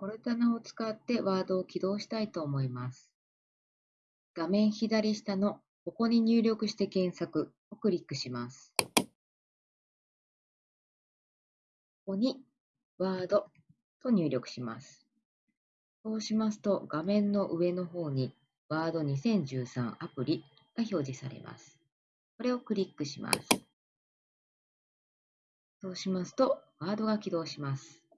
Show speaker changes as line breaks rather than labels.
コルタナを使ってワードを起動したいと思います。画面左下のここに入力して検索をクリックします。ここにワードと入力します。そうしますと画面の上の方にワード2013アプリが表示されます。これをクリックします。そうしますとワードが起動します。